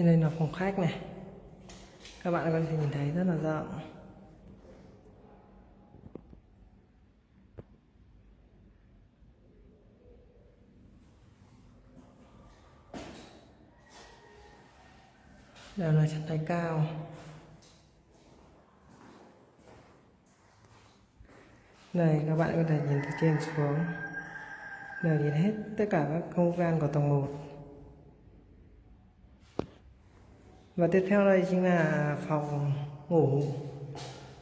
trên đây là phòng khách này. Các bạn có thể nhìn thấy rất là rộng. Đều là chân tay cao. Này các bạn có thể nhìn từ trên xuống. Đều nhìn hết tất cả các không gian của tầng 1 và tiếp theo đây chính là phòng ngủ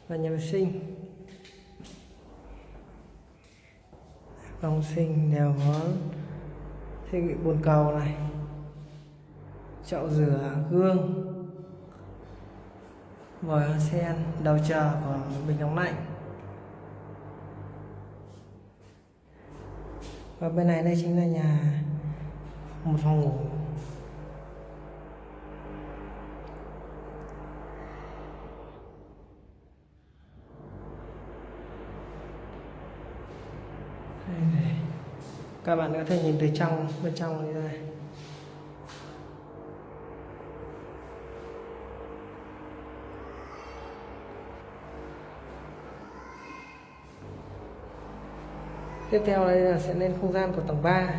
và nhà vệ sinh. Phòng sinh đều có thiết bị bồn cầu này, chậu rửa gương, vòi hoa sen, đầu chờ của bình nóng lạnh. Và bên này đây chính là nhà, một phòng ngủ. Đây các bạn có thể nhìn từ trong, bên trong như này tiếp theo đây là sẽ lên không gian của tầng 3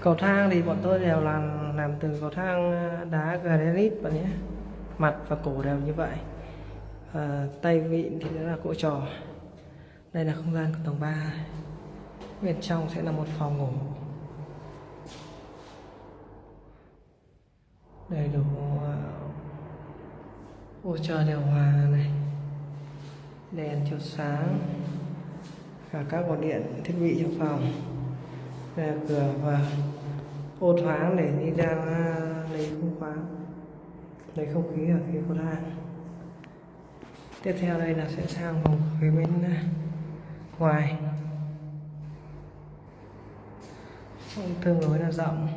cầu thang thì bọn tôi đều làm làm từ cầu thang ờ, đá granite bạn nhé. Mặt và cổ đều như vậy à, tay vịn thì là cỗ trò. Đây là không gian của tầng 3 bên trong sẽ là một phòng ngủ. Đầy đủ ờ, ô chờ điều hòa này. Đèn chiếu sáng. Cả các nguồn điện thiết bị trong phòng. Đây là cửa và ô thoáng để đi ra lấy không khoáng lấy không khí ở phía cầu thang tiếp theo đây là sẽ sang phòng phía bên à, ngoài. Tương đối là rộng.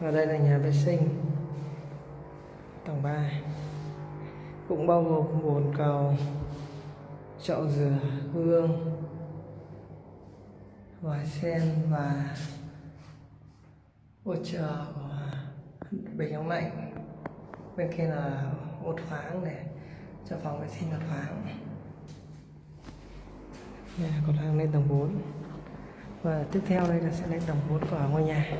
Và đây là nhà vệ sinh. Tầng 3 cũng bao gồm bồn cầu, chậu rửa hương vòi sen và ô chờ của bình ống lạnh bên kia là ô thoáng để cho phòng vệ sinh nó thoáng. Nhà còn cầu thang lên tầng 4 và tiếp theo đây là sẽ lên tầng 4 của ngôi nhà.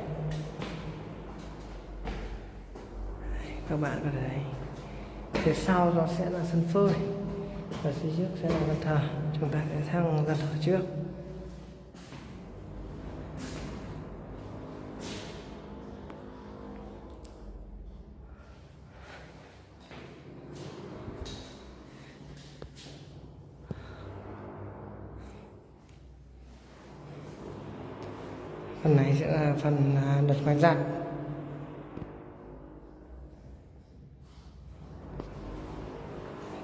Các bạn có thể phía sau nó sẽ là sân phơi. Và phía trước sẽ là gian thờ. Chúng ta sẽ sang gian thờ trước. Phần này sẽ là phần à, đặt ngoài dạng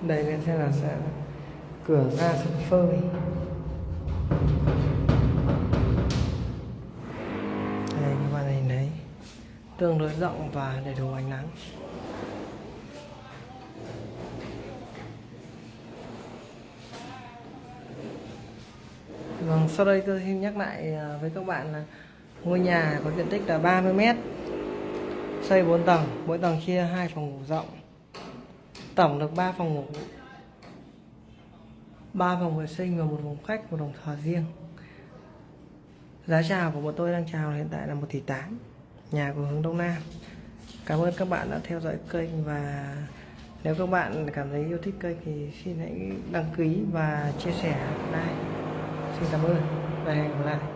đây sẽ là sẽ cửa ra sân phơi. Đây các bạn nhìn thấy. Tương đối rộng và đầy đủ ánh nắng. Vâng, sau đây tôi xin nhắc lại à, với các bạn là ngôi nhà có diện tích là 30 m xây 4 tầng, mỗi tầng chia hai phòng ngủ rộng tổng được 3 phòng ngủ. 3 phòng vệ sinh và một phòng khách, một phòng thờ riêng. Giá chào của bọn tôi đang chào hiện tại là 1 tỷ 8 nhà của hướng Đông Nam. Cảm ơn các bạn đã theo dõi kênh và nếu các bạn cảm thấy yêu thích kênh thì xin hãy đăng ký và chia sẻ. Like xin cảm ơn và hẹn gặp lại.